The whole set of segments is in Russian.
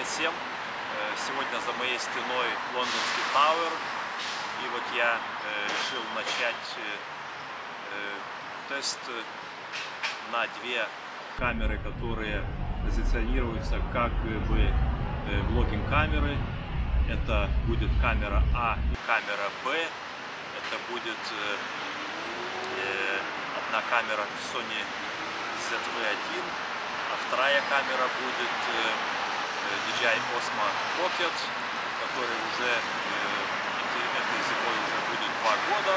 Привет всем! Э, Сегодня за моей стеной лондонский Тауэр. И вот я э, решил начать э, тест на две камеры, которые позиционируются как бы э, влогинг-камеры. Это будет камера А и камера Б. Это будет одна камера Sony ZV-1, а вторая камера будет DJI Osmo Pocket, который уже э, этой зимой уже будет два года,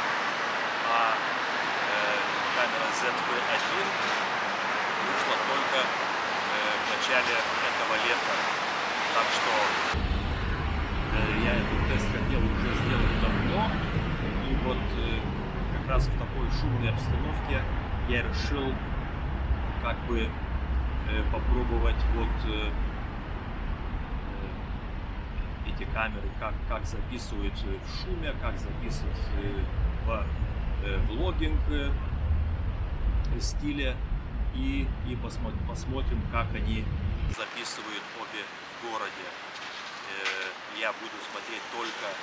а э, камера ZV-1 вышла только э, в начале этого лета. Так что я этот тест хотел уже сделать давно, и вот как раз в такой шумной обстановке я решил как бы попробовать вот эти камеры, как, как записывают э, в шуме, как записывают э, в э, влогинг стиле и, и посмо- посмотрим, как они записывают обе в городе. Я буду смотреть только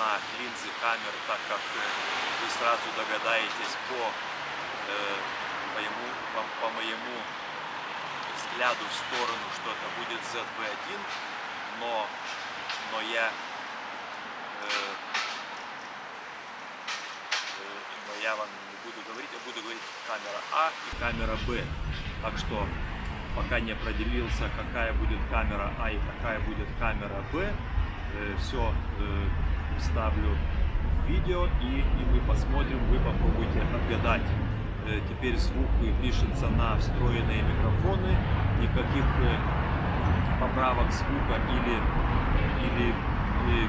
на линзы камер, так как вы сразу догадаетесь по, по, ему- по- по моему взгляду в сторону, что это будет ZV-1, но, но я э, э, но я вам не буду говорить, я буду говорить камера А и камера Б. Так что пока не определился, какая будет камера А и какая будет камера Б, все вставлю в видео и, и мы посмотрим, вы попробуйте отгадать. Э, Теперь звук пишется на встроенные микрофоны, никаких э, поправок звука или, или э,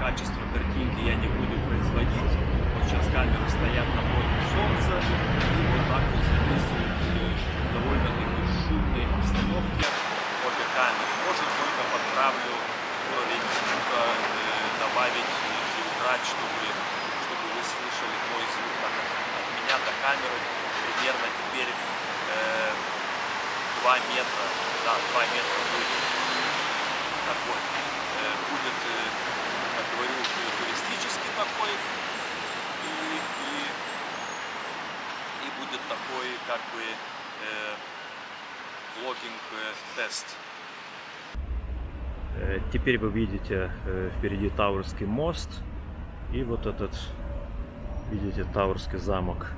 качества картинки я не буду производить. Вот сейчас камеры стоят напротив солнца и вот так вот записывают э, в довольно-таки шумной обстановке обе камеры. Может только подправлю уровень звука, э, добавить или убрать, чтобы, чтобы вы слышали мой звук. Так как от меня до камеры примерно теперь э, 2 метра. Да, 2 метра будет. Такой. Э, будет, э, как говорю, туристический такой. И, и, и будет такой, как бы, э, влогинг-тест. Э, Теперь вы видите э, впереди Тауэрский мост и вот этот, видите, Тауэрский замок.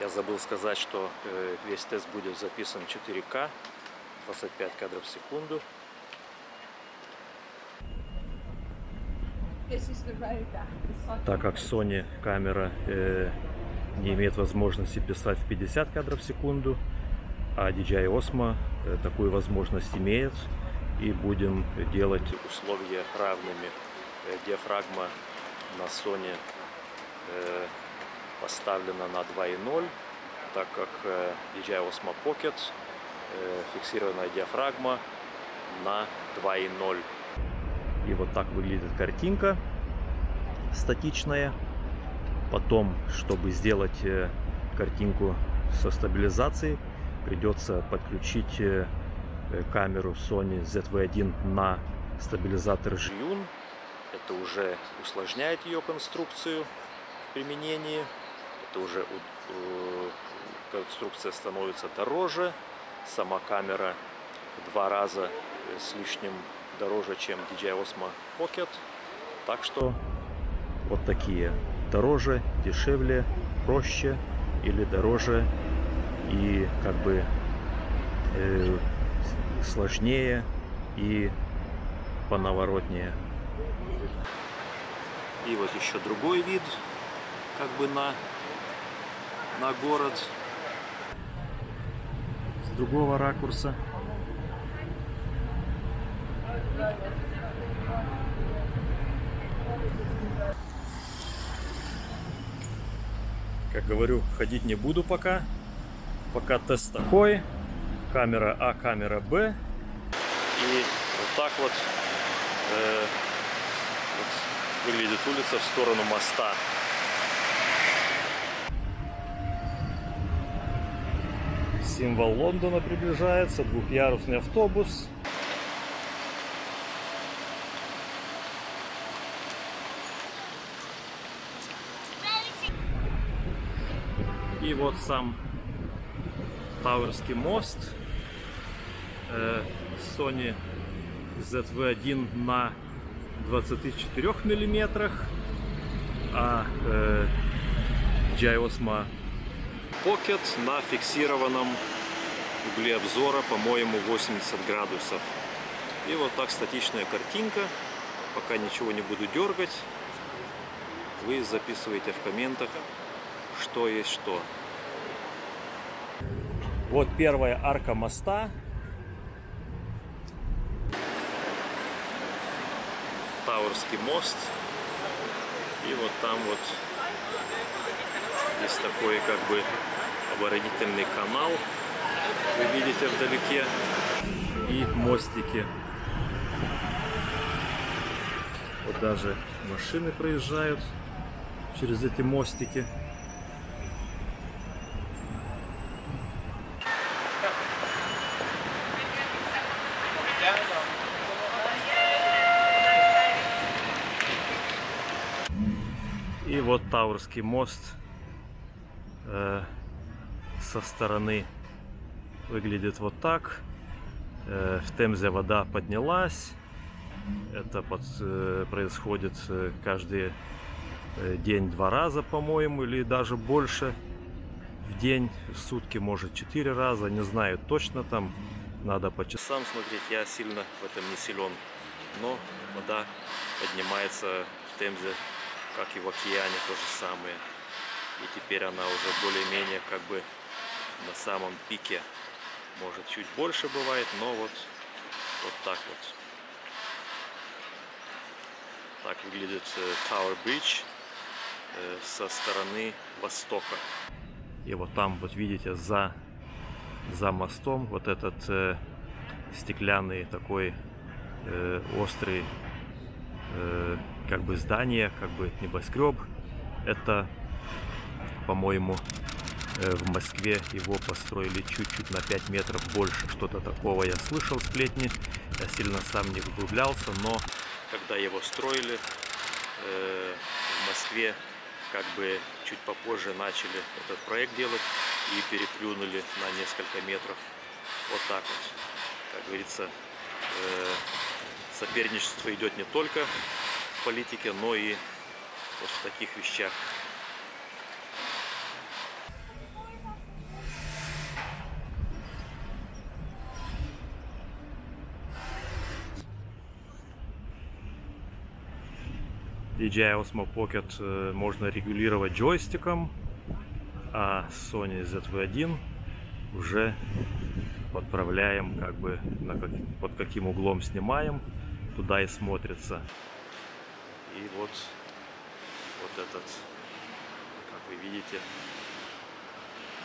Я забыл сказать, что э, весь тест будет записан 4К, 25 кадров в секунду. Так как Sony камера э, не имеет возможности писать в 50 кадров в секунду, а DJI Osmo э, такую возможность имеет. И будем делать условия равными. Э, диафрагма на Sony э, поставлена на 2.0, так как э, DJI Osmo Pocket э, фиксированная диафрагма на 2.0. И вот так выглядит картинка статичная. Потом, чтобы сделать э, картинку со стабилизацией, придется подключить э, э, камеру Sony ZV-1 на стабилизатор Жиюн. Это уже усложняет ее конструкцию в применении. Это уже конструкция становится дороже. Сама камера в два раза с лишним дороже, чем DJI Osmo Pocket. Так что вот такие. Дороже, дешевле, проще или дороже и как бы э, сложнее и поноворотнее. И вот еще другой вид как бы на, на город с другого ракурса. Как говорю, ходить не буду пока. Пока тест такой. Камера А, камера Б. И вот так вот, э, вот выглядит улица в сторону моста. Символ Лондона приближается, двухъярусный автобус. И вот сам Тауэрский мост э, Sony ZV-1 на 24 миллиметрах, а э, Osmo Pocket на фиксированном угле обзора, по-моему, 80 градусов. И вот так статичная картинка. Пока ничего не буду дергать. Вы записываете в комментах, что есть что. Вот первая арка моста. Тауэрский мост. И вот там вот есть такой как бы оборонительный канал. Вы видите вдалеке. И мостики. Вот даже машины проезжают через эти мостики. Вот Таурский мост э, со стороны выглядит вот так. Э, в Темзе вода поднялась. Это под, э, происходит э, каждый э, день два раза, по-моему, или даже больше в день, в сутки, может, четыре раза, не знаю точно, там надо по часам смотреть, я сильно в этом не силен, но вода поднимается в Темзе как и в океане то же самое. И теперь она уже более-менее как бы на самом пике. Может чуть больше бывает, но вот, вот так вот. Так выглядит Tower Bridge э, со стороны востока. И вот там, вот видите, за, за мостом вот этот э, стеклянный такой э, острый э, как бы здание, как бы небоскреб. Это, по-моему, э, в Москве его построили чуть-чуть на 5 метров больше. Что-то такого я слышал сплетни. Я сильно сам не углублялся, но когда его строили э, в Москве, как бы чуть попозже начали этот проект делать и переплюнули на несколько метров. Вот так вот. Как говорится, соперничество идет не только в политике, но и вот в таких вещах. DJI Osmo Pocket можно регулировать джойстиком, а Sony ZV-1 уже подправляем, как бы на как, под каким углом снимаем, туда и смотрится. И вот, вот этот, как вы видите,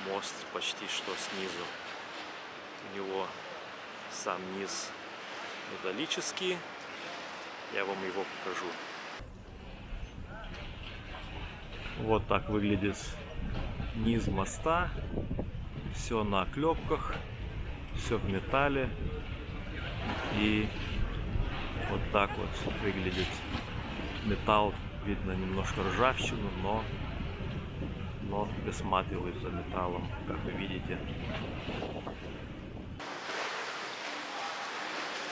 мост почти что снизу. У него сам низ металлический. Я вам его покажу. Вот так выглядит низ моста. Все на клепках, все в металле. И вот так вот выглядит металл. Видно немножко ржавчину, но, но присматриваюсь за металлом, как вы видите.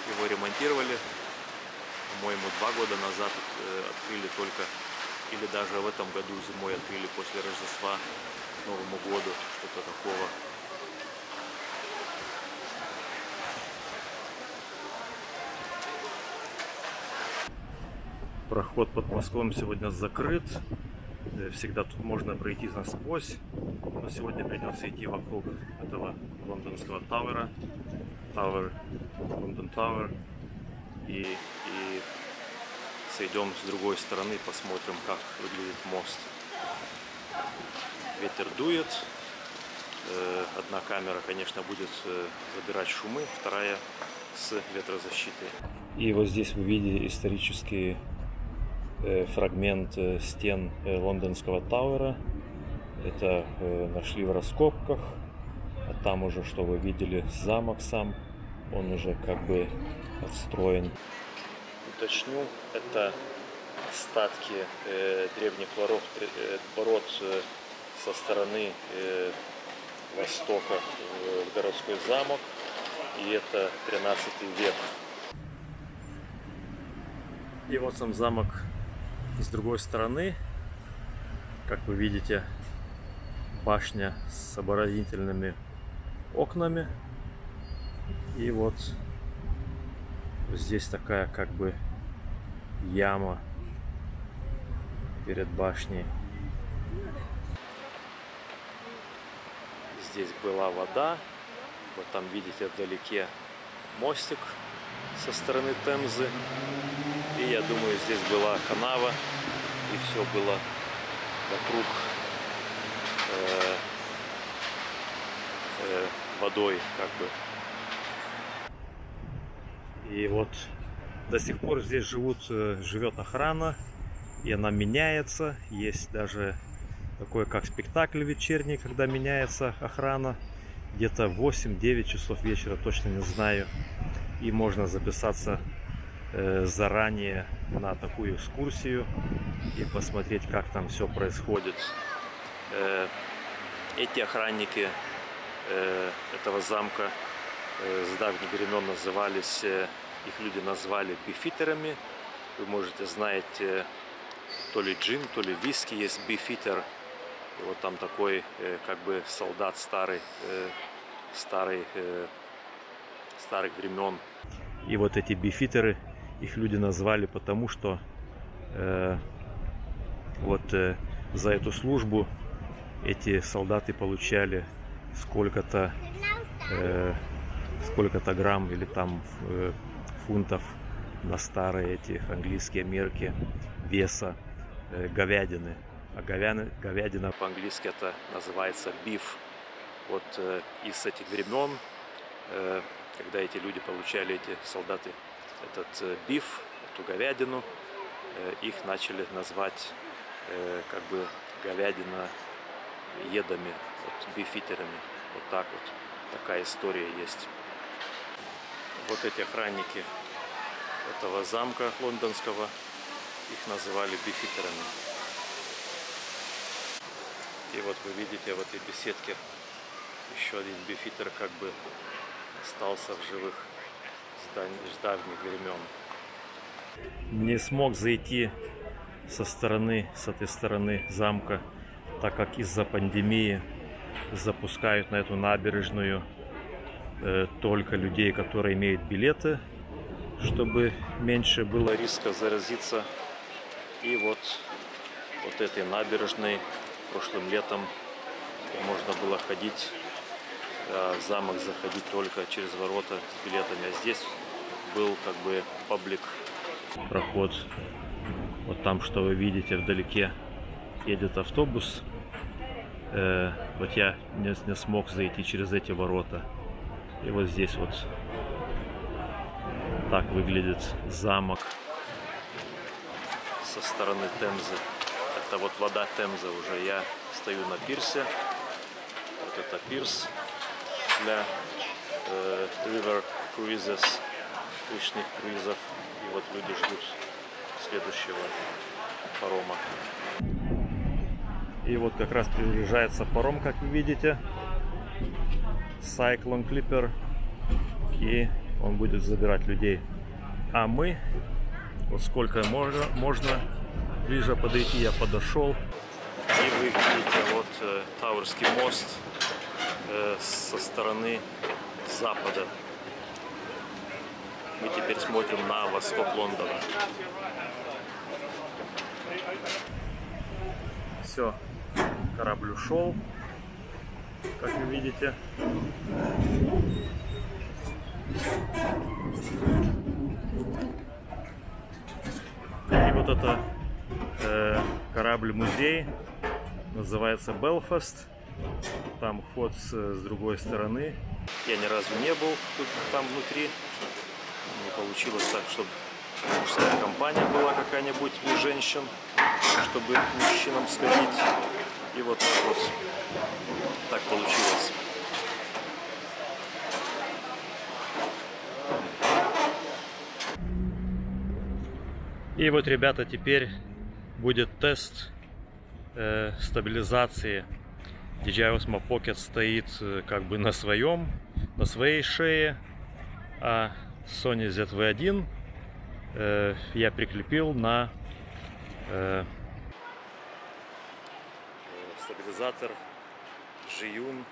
Его ремонтировали, по-моему, два года назад э, открыли только или даже в этом году зимой открыли после Рождества Новому году, что-то такого. Проход под мостом сегодня закрыт. Э, всегда тут можно пройти насквозь. Но сегодня придется идти вокруг этого лондонского Тауэра. Тауэр, London Tower. И, и сойдем с другой стороны, посмотрим, как выглядит мост. Ветер дует. Э, одна камера, конечно, будет э, забирать шумы, вторая с ветрозащитой. И вот здесь вы видите исторические фрагмент э, стен э, лондонского Тауэра. Это нашли в раскопках. А там уже, что вы видели, замок сам. Он уже как бы отстроен. Уточню, это остатки древних ворот, ворот со стороны востока в городской замок. И это 13 век. И вот сам замок с другой стороны. Как вы видите, башня с оборонительными окнами. И вот здесь такая как бы яма перед башней. Здесь была вода. Вот там видите вдалеке мостик со стороны Темзы. Я думаю, здесь была канава, и все было вокруг э, э, водой, как бы. И вот до сих пор здесь живут, э, живет охрана, и она меняется. Есть даже такой как спектакль вечерний, когда меняется охрана. Где-то 8-9 часов вечера, точно не знаю. И можно записаться заранее на такую экскурсию и посмотреть, как там все происходит. Э, эти охранники э, этого замка с давних времен назывались, их люди назвали бифитерами. Вы можете знать, то ли джин, то ли виски есть бифитер. И вот там такой как бы солдат старый, старый, старых времен. И вот эти бифитеры их люди назвали потому, что э, вот э, за эту службу эти солдаты получали сколько-то э, сколько-то грамм или там э, фунтов на старые эти английские мерки веса э, говядины. А говядина, говядина по-английски это называется биф. Вот э, из этих времен, э, когда эти люди получали, эти солдаты этот э, биф, эту говядину, э, их начали назвать э, как бы говядина едами, вот бифитерами. Вот так вот. Такая история есть. Вот эти охранники этого замка лондонского, их называли бифитерами. И вот вы видите в этой беседке еще один бифитер как бы остался в живых с давних времен. Не смог зайти со стороны, с этой стороны замка, так как из-за пандемии запускают на эту набережную э, только людей, которые имеют билеты, чтобы меньше было риска заразиться. И вот, вот этой набережной прошлым летом можно было ходить а в замок заходить только через ворота с билетами. А здесь был как бы паблик проход. Вот там, что вы видите вдалеке, едет автобус. Э, вот я не, не смог зайти через эти ворота. И вот здесь вот так выглядит замок со стороны Темзы. Это вот вода Темзы уже. Я стою на пирсе. Вот это пирс для э, river cruises, речных круизов. И вот люди ждут следующего парома. И вот как раз приближается паром, как вы видите. Cyclone Clipper. И он будет забирать людей. А мы, вот сколько можно, можно ближе подойти, я подошел. И вы видите вот э, Тауэрский мост Э, со стороны запада. Мы теперь смотрим на восток Лондона. Все, корабль ушел, как вы видите. И вот это э, корабль-музей называется Белфаст. Там вход с, с другой стороны. Я ни разу не был тут, там внутри. Получилось так, чтобы мужская компания была какая-нибудь у женщин, чтобы мужчинам сходить. И вот так вот так получилось. И вот, ребята, теперь будет тест э, стабилизации. DJI Osmo Pocket стоит э, как бы на своем, на своей шее, а Sony ZV-1 э, я прикрепил на э, стабилизатор Jiyun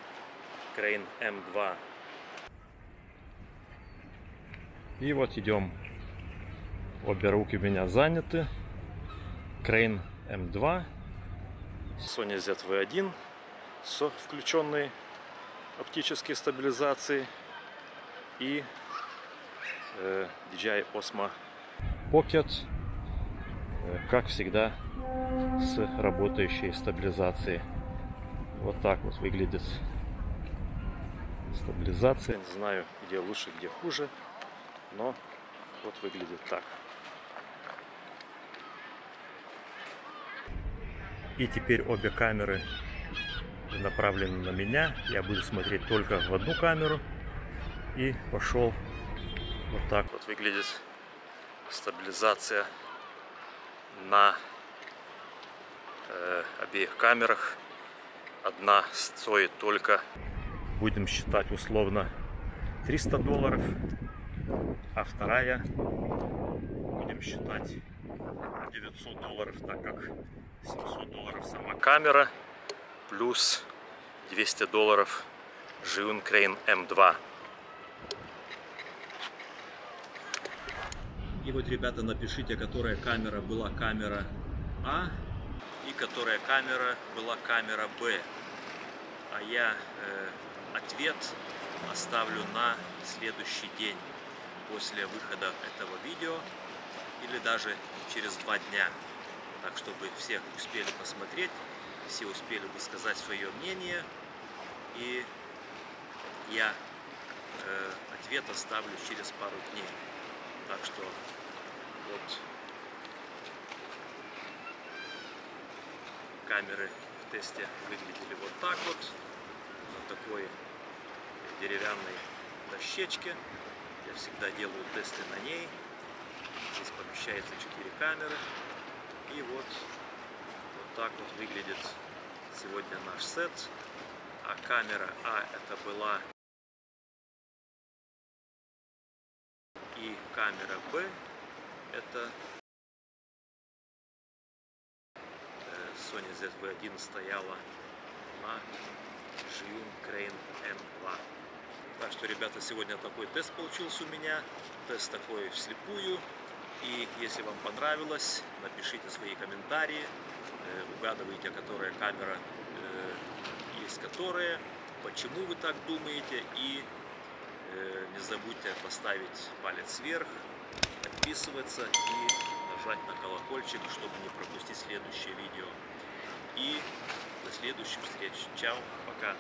Crane M2. И вот идем Обе руки у меня заняты. Crane M2, Sony ZV-1 с включенной оптической стабилизацией и DJI Osmo Pocket, э, как всегда, с работающей стабилизацией. Вот так вот выглядит стабилизация. Не знаю, где лучше, где хуже, но вот выглядит так. И теперь обе камеры направлены на меня. Я буду смотреть только в одну камеру. И пошел. Вот так вот выглядит стабилизация на э, обеих камерах. Одна стоит только, будем считать условно, 300 долларов, а вторая будем считать 900 долларов, так как 700 долларов сама камера, плюс 200 долларов Zhiyun Crane M2. И вот, ребята, напишите, которая камера была камера А и которая камера была камера Б. А я э, ответ оставлю на следующий день после выхода этого видео или даже через два дня так чтобы все успели посмотреть, все успели высказать свое мнение, и я э, ответ оставлю через пару дней. Что вот камеры в тесте выглядели вот так вот, на такой деревянной дощечке. Я всегда делаю тесты на ней. Здесь помещается 4 камеры. И вот, вот так вот выглядит сегодня наш сет. А камера А это была Это э, Sony ZV-1 стояла на Zhiyun Crane M2. Так что, ребята, сегодня такой тест получился у меня. Тест такой вслепую. И если вам понравилось, напишите свои комментарии, э, угадывайте, которая камера э, есть которая, почему вы так думаете, и не забудьте поставить палец вверх, подписываться и нажать на колокольчик, чтобы не пропустить следующее видео. И до следующих встреч. Чао, пока.